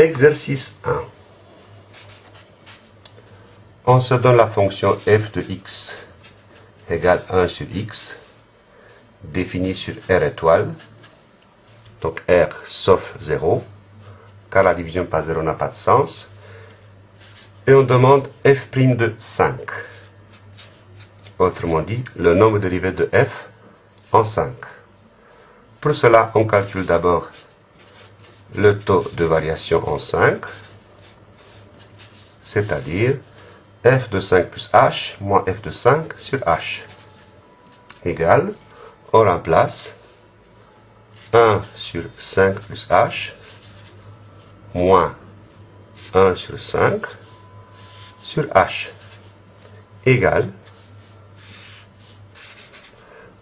Exercice 1. On se donne la fonction f de x égale 1 sur x, définie sur R étoile, donc R sauf 0, car la division par 0 n'a pas de sens, et on demande f' de 5. Autrement dit, le nombre dérivé de f en 5. Pour cela, on calcule d'abord le taux de variation en 5, c'est-à-dire f de 5 plus h moins f de 5 sur h égale, on remplace 1 sur 5 plus h moins 1 sur 5 sur h égale,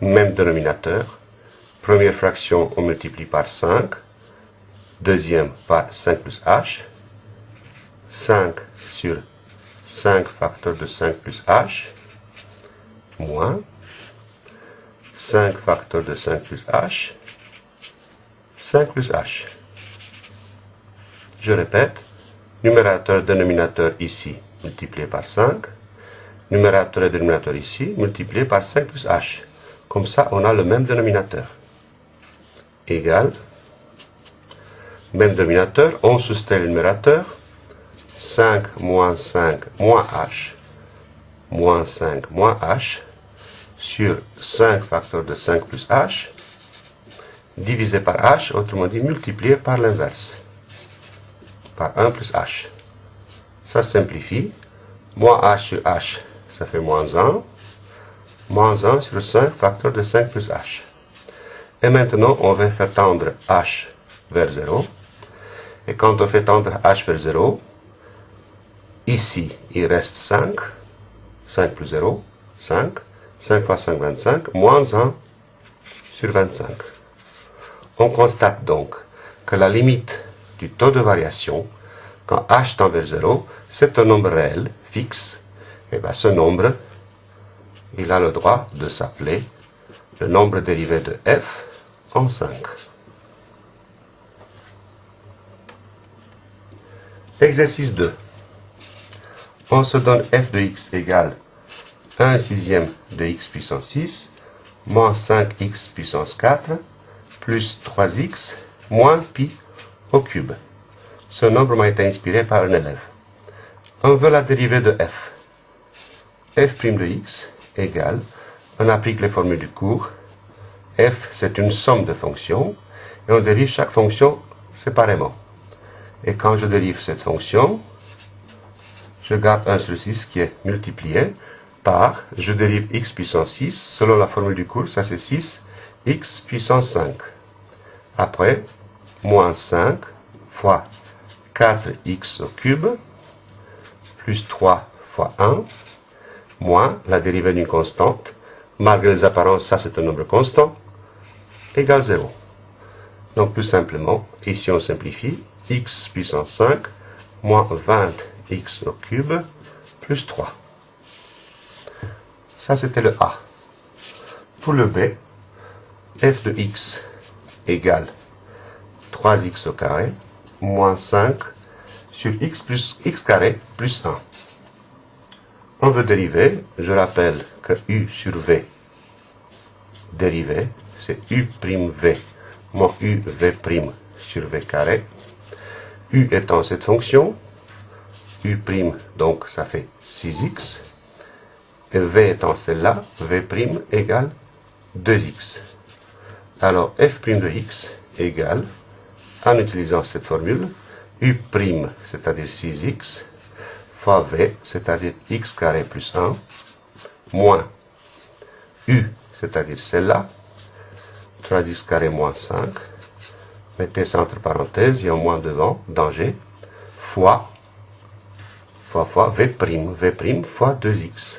même dénominateur, première fraction on multiplie par 5, deuxième par 5 plus h, 5 sur 5 facteurs de 5 plus h, moins 5 facteurs de 5 plus h, 5 plus h. Je répète, numérateur, dénominateur ici, multiplié par 5, numérateur et dénominateur ici, multiplié par 5 plus h. Comme ça, on a le même dénominateur. Égal, même dénominateur, on soustrait le numérateur, 5 moins 5 moins h, moins 5 moins h, sur 5 facteurs de 5 plus h, divisé par h, autrement dit multiplié par l'inverse, par 1 plus h. Ça simplifie, moins h sur h, ça fait moins 1, moins 1 sur 5 facteurs de 5 plus h. Et maintenant, on va faire tendre h vers 0. Et quand on fait tendre h vers 0, ici, il reste 5. 5 plus 0, 5. 5 fois 5, 25. Moins 1 sur 25. On constate donc que la limite du taux de variation, quand h tend vers 0, c'est un nombre réel, fixe. Et bien ce nombre, il a le droit de s'appeler le nombre dérivé de f en 5. Exercice 2. On se donne f de x égale 1 sixième de x puissance 6 moins 5x puissance 4 plus 3x moins pi au cube. Ce nombre m'a été inspiré par un élève. On veut la dérivée de f. f' de x égale, on applique les formules du cours, f c'est une somme de fonctions, et on dérive chaque fonction séparément. Et quand je dérive cette fonction, je garde 1 sur 6 qui est multiplié par, je dérive x puissance 6, selon la formule du cours, ça c'est 6, x puissance 5. Après, moins 5 fois 4x au cube, plus 3 fois 1, moins la dérivée d'une constante, malgré les apparences, ça c'est un nombre constant, égale 0. Donc plus simplement, ici on simplifie, x puissance 5 moins 20x au cube plus 3. Ça, c'était le A. Pour le B, f de x égale 3x au carré moins 5 sur x plus x carré plus 1. On veut dériver, je rappelle que u sur v, dérivé, c'est u' v moins u v' sur v carré u étant cette fonction, u' donc ça fait 6x, et v étant celle-là, v' égale 2x. Alors f' de x égale, en utilisant cette formule, u', c'est-à-dire 6x, fois v, c'est-à-dire x carré plus 1, moins u, c'est-à-dire celle-là, 3x carré moins 5, mettez ça entre parenthèses, il y a moins devant, danger, fois, fois, fois, v', v' fois 2x,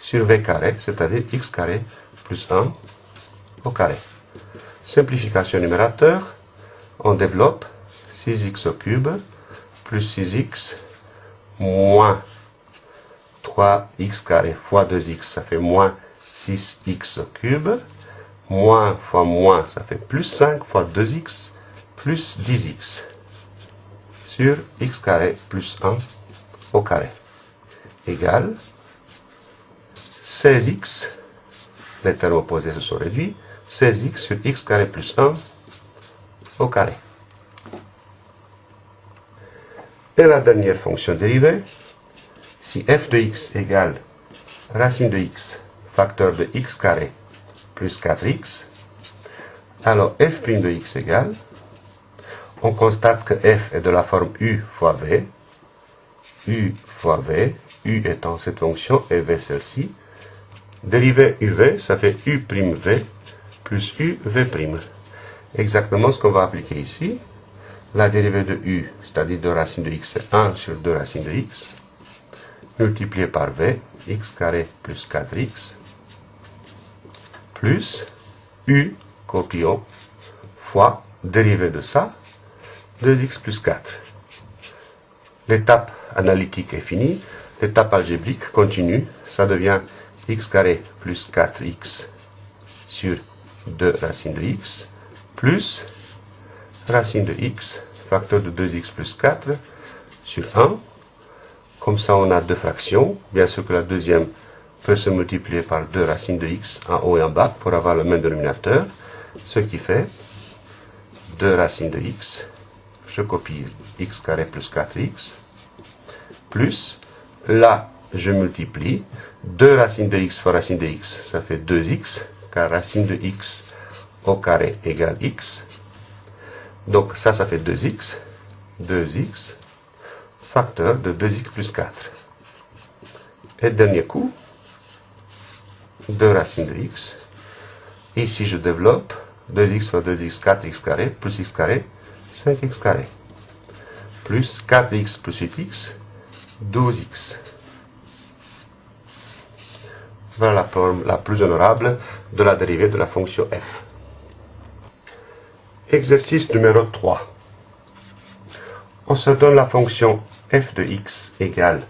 sur v carré, c'est-à-dire x carré plus 1 au carré. Simplification numérateur, on développe 6x au cube plus 6x moins 3x carré fois 2x, ça fait moins 6x au cube, moins fois moins, ça fait plus 5 fois 2x, plus 10x sur x carré plus 1 au carré égale 16x, les termes opposés se sont réduits, 16x sur x carré plus 1 au carré. Et la dernière fonction dérivée, si f de x égale racine de x, facteur de x carré plus 4x, alors f' de x égale, on constate que f est de la forme u fois v, u fois v, u étant cette fonction et v celle-ci. Dérivée uv, ça fait u' v plus u v'. Exactement ce qu'on va appliquer ici. La dérivée de u, c'est-à-dire de racine de x, c'est 1 sur 2 racines de x, multiplié par v, x carré plus 4x, plus u, copions, fois dérivée de ça, 2x plus 4. L'étape analytique est finie. L'étape algébrique continue. Ça devient x carré plus 4x sur 2 racines de x plus racine de x, facteur de 2x plus 4 sur 1. Comme ça, on a deux fractions. Bien sûr que la deuxième peut se multiplier par 2 racines de x en haut et en bas pour avoir le même dénominateur. Ce qui fait 2 racines de x je copie x carré plus 4x, plus, là, je multiplie, 2 racines de x fois racine de x, ça fait 2x, car racine de x au carré égale x. Donc ça, ça fait 2x, 2x, facteur de 2x plus 4. Et dernier coup, 2 racines de x. Ici, je développe 2x fois 2x, 4x carré, plus x carré, 5x carré, plus 4x plus 8x, 12x. Voilà la forme la plus honorable de la dérivée de la fonction f. Exercice numéro 3. On se donne la fonction f de x égale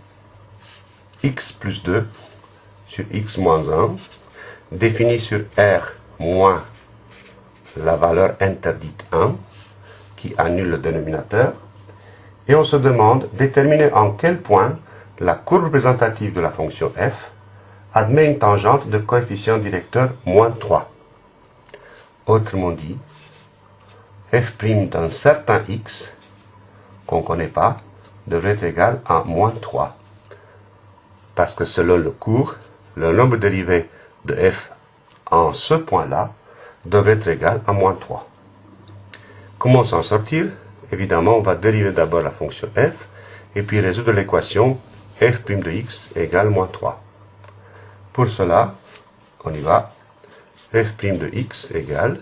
x plus 2 sur x moins 1, définie sur r moins la valeur interdite 1, qui annule le dénominateur, et on se demande déterminer en quel point la courbe représentative de la fonction f admet une tangente de coefficient directeur moins 3. Autrement dit, f' d'un certain x, qu'on ne connaît pas, devrait être égal à moins 3. Parce que selon le cours, le nombre dérivé de f en ce point-là devrait être égal à moins 3. Comment s'en sortir? Évidemment, on va dériver d'abord la fonction f, et puis résoudre l'équation f' de x égale moins 3. Pour cela, on y va. f' de x égale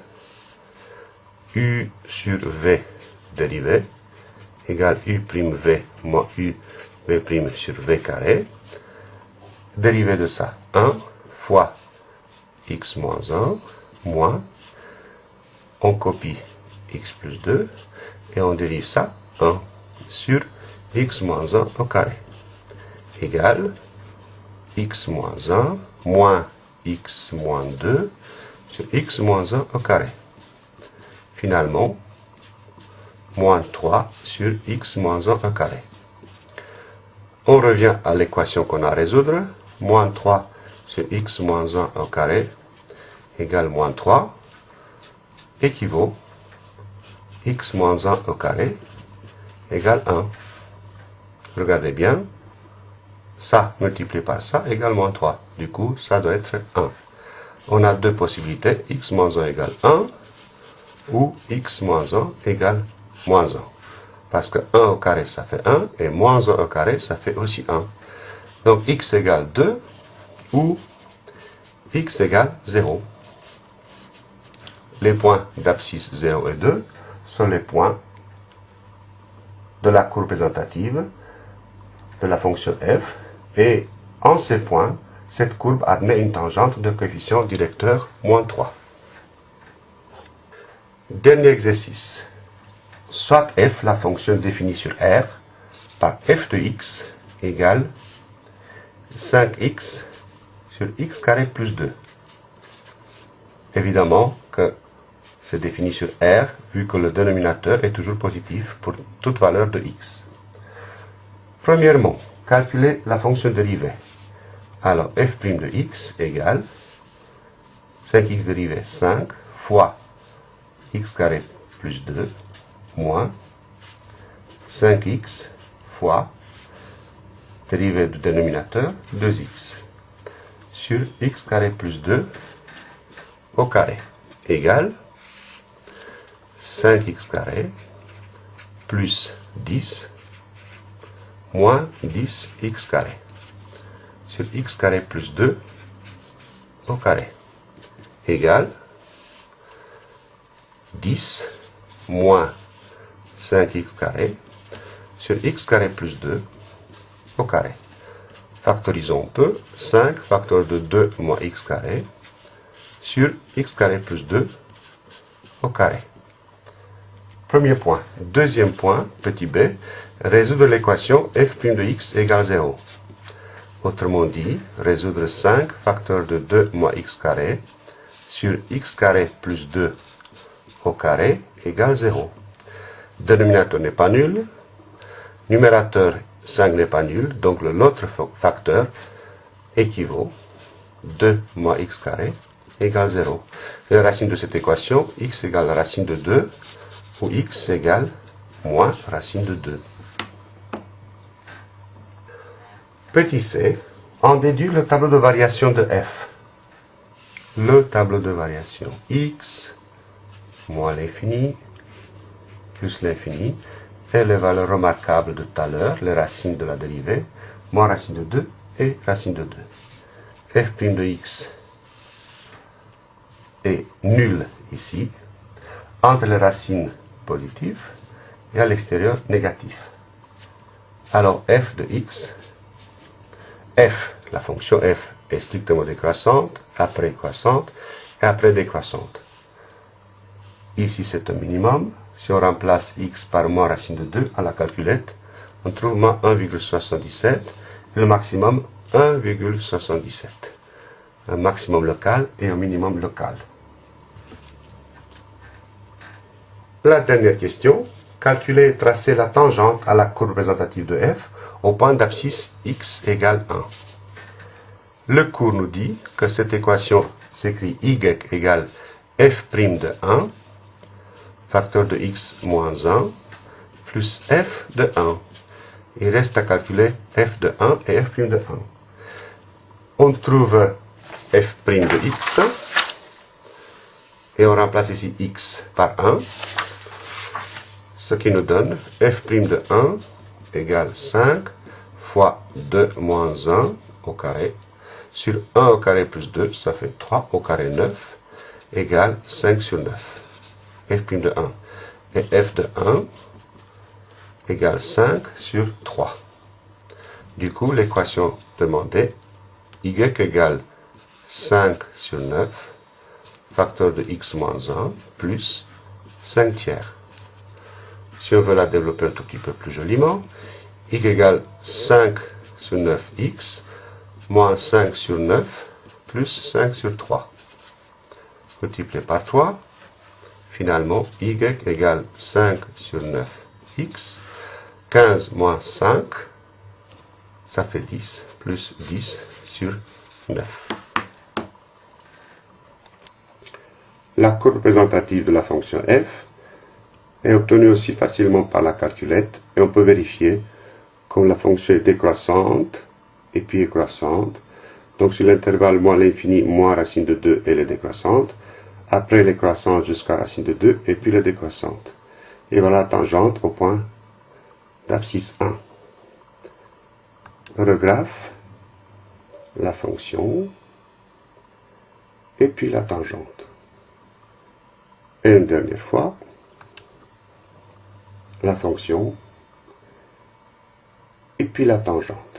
u sur v dérivé égale u'v moins u v' sur v carré. Dérivé de ça, 1 fois x moins 1 moins, on copie x plus 2, et on dérive ça 1 sur x moins 1 au carré, égale x moins 1 moins x moins 2 sur x moins 1 au carré. Finalement, moins 3 sur x moins 1 au carré. On revient à l'équation qu'on a à résoudre. Moins 3 sur x moins 1 au carré égale moins 3 équivaut x moins 1 au carré égale 1. Regardez bien, ça multiplié par ça égale moins 3. Du coup, ça doit être 1. On a deux possibilités, x moins 1 égale 1 ou x moins 1 égale moins 1. Parce que 1 au carré, ça fait 1, et moins 1 au carré, ça fait aussi 1. Donc x égale 2 ou x égale 0. Les points d'abscisse 0 et 2 sont les points de la courbe représentative de la fonction f. Et en ces points, cette courbe admet une tangente de coefficient directeur moins 3. Dernier exercice. Soit f, la fonction définie sur R, par f de x égale 5x sur x carré plus 2. Évidemment que c'est défini sur R, vu que le dénominateur est toujours positif pour toute valeur de x. Premièrement, calculer la fonction dérivée. Alors, f' de x égale 5x dérivée 5 fois x carré plus 2 moins 5x fois dérivée du dénominateur 2x sur x carré plus 2 au carré égale 5x carré plus 10 moins 10x carré. Sur x carré plus 2 au carré égale 10 moins 5x carré. Sur x carré plus 2 au carré. Factorisons un peu. 5 facteur de 2 moins x carré sur x carré plus 2 au carré. Premier point. Deuxième point, petit b, résoudre l'équation f' de x égale 0. Autrement dit, résoudre 5 facteur de 2 moins x carré sur x carré plus 2 au carré égale 0. Dénominateur n'est pas nul. Numérateur 5 n'est pas nul. Donc l'autre facteur équivaut 2 moins x carré égale 0. la racine de cette équation, x égale racine de 2, ou x égale moins racine de 2. Petit c, on déduit le tableau de variation de f. Le tableau de variation x moins l'infini plus l'infini et les valeurs remarquables de tout à l'heure, les racines de la dérivée, moins racine de 2 et racine de 2. f' de x est nul ici, entre les racines positives et à l'extérieur négatif. Alors f de x, f, la fonction f est strictement décroissante, après croissante et après décroissante. Ici c'est un minimum. Si on remplace x par moins racine de 2 à la calculette, on trouve moins 1,77 et le maximum 1,77. Un maximum local et un minimum local. La dernière question, calculer et tracer la tangente à la courbe représentative de f au point d'abscisse x égale 1. Le cours nous dit que cette équation s'écrit y égale f' de 1, facteur de x moins 1, plus f de 1. Il reste à calculer f de 1 et f' de 1. On trouve f' de x, et on remplace ici x par 1, ce qui nous donne f' de 1 égale 5 fois 2 moins 1 au carré sur 1 au carré plus 2, ça fait 3 au carré 9 égale 5 sur 9. F' de 1 et f de 1 égale 5 sur 3. Du coup, l'équation demandée, y égale 5 sur 9, facteur de x moins 1, plus 5 tiers. Si on veut la développer un tout petit peu plus joliment, y égale 5 sur 9x, moins 5 sur 9, plus 5 sur 3. Multiplié par 3, finalement, y égale 5 sur 9x, 15 moins 5, ça fait 10, plus 10 sur 9. La courbe représentative de la fonction f est obtenue aussi facilement par la calculette et on peut vérifier comme la fonction est décroissante et puis croissante. Donc sur l'intervalle moins l'infini, moins racine de 2, elle est décroissante. Après les croissantes jusqu'à racine de 2 et puis la décroissante. Et voilà la tangente au point d'abscisse 1. Regraphe la fonction et puis la tangente. Et une dernière fois, la fonction, et puis la tangente.